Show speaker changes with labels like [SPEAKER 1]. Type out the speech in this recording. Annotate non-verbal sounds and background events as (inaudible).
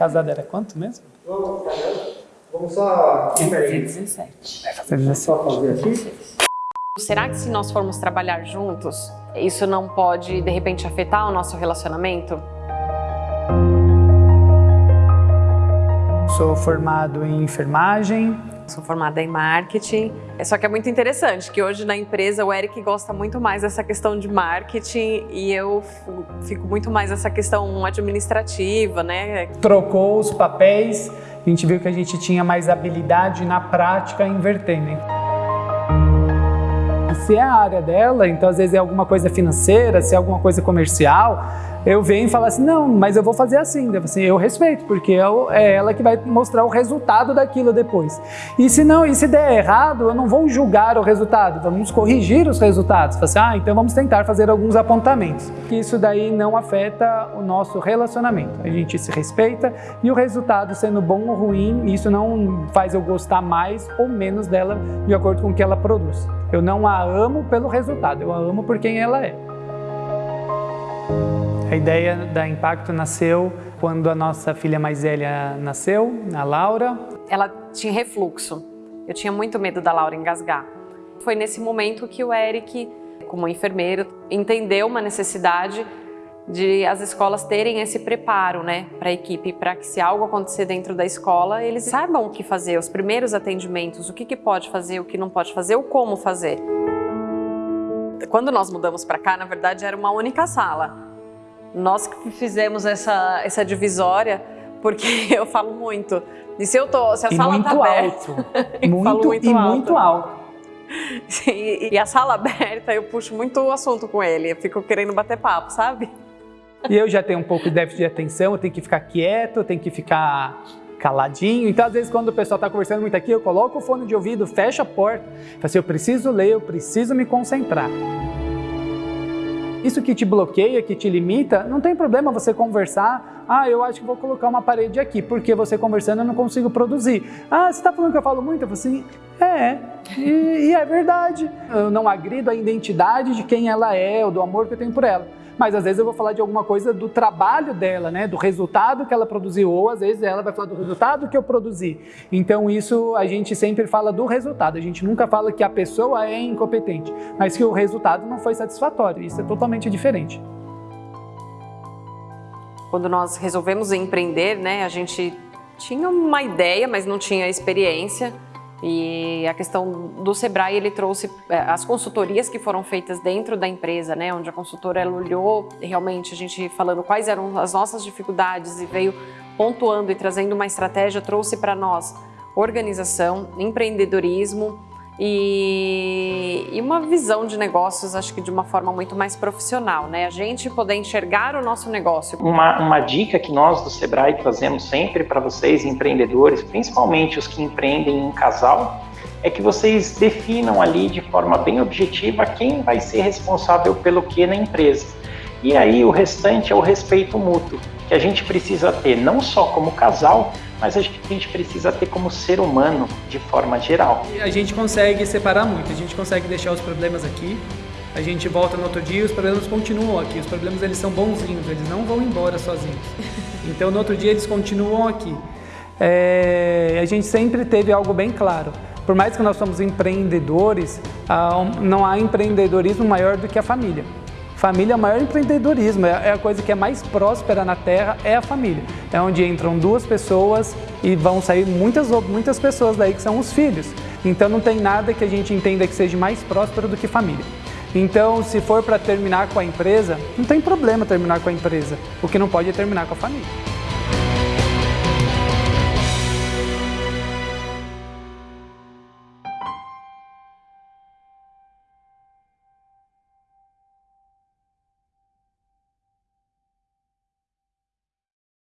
[SPEAKER 1] casada era quanto mesmo?
[SPEAKER 2] Vamos só...
[SPEAKER 3] Vai fazer 17.
[SPEAKER 1] Vai fazer 17.
[SPEAKER 2] Só fazer aqui.
[SPEAKER 3] Será que se nós formos trabalhar juntos, isso não pode, de repente, afetar o nosso relacionamento?
[SPEAKER 1] Sou formado em enfermagem.
[SPEAKER 3] Sou formada em marketing. Só que é muito interessante que hoje na empresa o Eric gosta muito mais dessa questão de marketing e eu fico muito mais nessa questão administrativa, né?
[SPEAKER 1] Trocou os papéis, a gente viu que a gente tinha mais habilidade na prática invertendo. Se é a área dela, então às vezes é alguma coisa financeira, se é alguma coisa comercial, eu venho e falo assim, não, mas eu vou fazer assim. Eu, assim, eu respeito, porque é ela que vai mostrar o resultado daquilo depois. E se não, e se der errado, eu não vou julgar o resultado, vamos corrigir os resultados. Assim, ah, então vamos tentar fazer alguns apontamentos. Isso daí não afeta o nosso relacionamento. A gente se respeita e o resultado sendo bom ou ruim, isso não faz eu gostar mais ou menos dela de acordo com o que ela produz. Eu não a amo pelo resultado, eu a amo por quem ela é. A ideia da Impacto nasceu quando a nossa filha mais velha nasceu, a Laura.
[SPEAKER 3] Ela tinha refluxo. Eu tinha muito medo da Laura engasgar. Foi nesse momento que o Eric, como enfermeiro, entendeu uma necessidade de as escolas terem esse preparo né, para a equipe, para que se algo acontecer dentro da escola, eles saibam o que fazer, os primeiros atendimentos, o que, que pode fazer, o que não pode fazer, o como fazer. Quando nós mudamos para cá, na verdade, era uma única sala. Nós que fizemos essa, essa divisória, porque (laughs) eu falo muito. E se eu tô, se a
[SPEAKER 1] e
[SPEAKER 3] sala
[SPEAKER 1] muito
[SPEAKER 3] tá aberta,
[SPEAKER 1] alto. (laughs) muito, muito e
[SPEAKER 3] alto.
[SPEAKER 1] muito alto.
[SPEAKER 3] E, e a sala (laughs) aberta, eu puxo muito o assunto com ele. Eu fico querendo bater papo, sabe?
[SPEAKER 1] E eu já tenho um pouco de déficit de atenção, eu tenho que ficar quieto, eu tenho que ficar caladinho. Então, às vezes, quando o pessoal está conversando muito aqui, eu coloco o fone de ouvido, fecho a porta. Falo assim, eu preciso ler, eu preciso me concentrar. Isso que te bloqueia, que te limita, não tem problema você conversar. Ah, eu acho que vou colocar uma parede aqui, porque você conversando eu não consigo produzir. Ah, você está falando que eu falo muito? Eu falo assim, é, e, e é verdade. Eu não agrido a identidade de quem ela é, ou do amor que eu tenho por ela mas às vezes eu vou falar de alguma coisa do trabalho dela, né, do resultado que ela produziu, ou às vezes ela vai falar do resultado que eu produzi. Então isso a gente sempre fala do resultado, a gente nunca fala que a pessoa é incompetente, mas que o resultado não foi satisfatório, isso é totalmente diferente.
[SPEAKER 3] Quando nós resolvemos empreender, né, a gente tinha uma ideia, mas não tinha experiência. E a questão do Sebrae, ele trouxe é, as consultorias que foram feitas dentro da empresa, né, onde a consultora olhou realmente a gente falando quais eram as nossas dificuldades e veio pontuando e trazendo uma estratégia, trouxe para nós organização, empreendedorismo, e, e, uma visão de negócios, acho que de uma forma muito mais profissional, né? A gente poder enxergar o nosso negócio.
[SPEAKER 4] Uma, uma dica que nós do Sebrae trazemos sempre para vocês, empreendedores, principalmente os que empreendem em casal, é que vocês definam ali de forma bem objetiva quem vai ser responsável pelo que na empresa. E aí o restante é o respeito mútuo, que a gente precisa ter não só como casal, mas a gente precisa ter como ser humano de forma geral.
[SPEAKER 1] E a gente consegue separar muito, a gente consegue deixar os problemas aqui, a gente volta no outro dia e os problemas continuam aqui. Os problemas eles são bonzinhos, eles não vão embora sozinhos. Então no outro dia eles continuam aqui. É, a gente sempre teve algo bem claro. Por mais que nós somos empreendedores, não há empreendedorismo maior do que a família. Família é o maior empreendedorismo, é, é a coisa que é mais próspera na Terra, é a família. É onde entram duas pessoas e vão sair muitas, muitas pessoas daí que são os filhos. Então não tem nada que a gente entenda que seja mais próspero do que família. Então, se for para terminar com a empresa, não tem problema terminar com a empresa. O que não pode é terminar com a família.